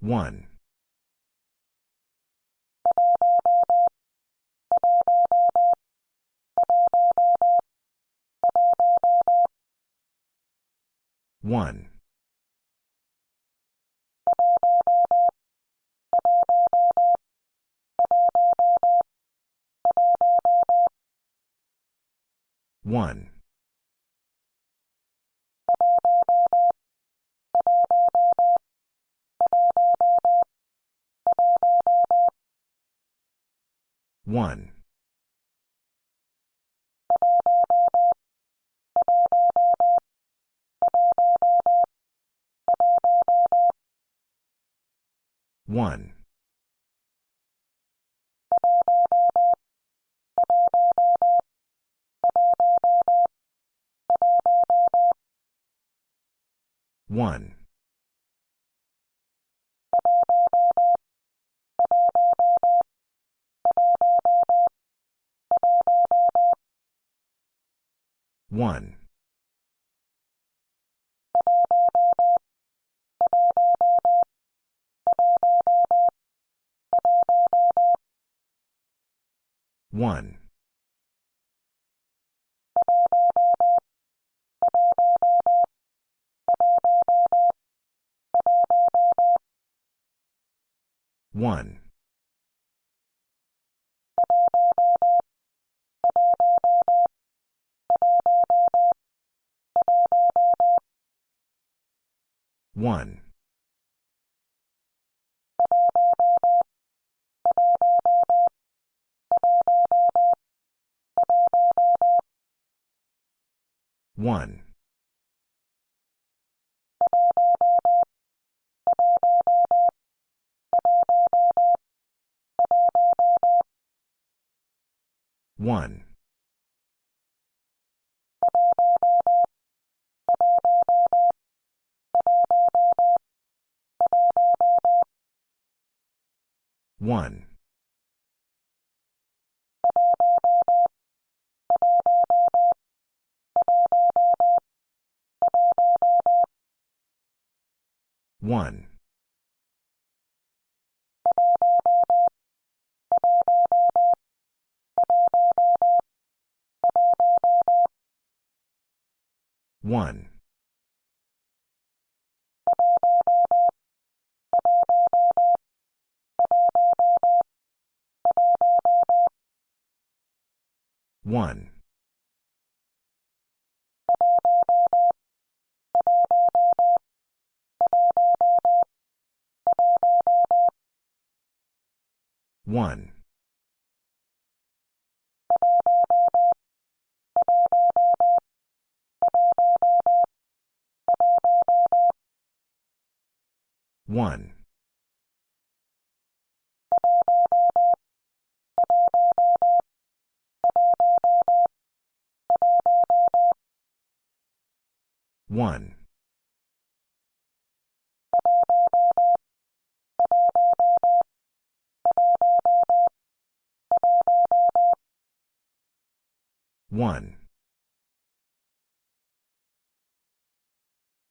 1. 1. 1. 1. 1. 1. 1. 1. 1. 1. 1. 1. 1. 1. 1. 1. 1. 1. 1. 1.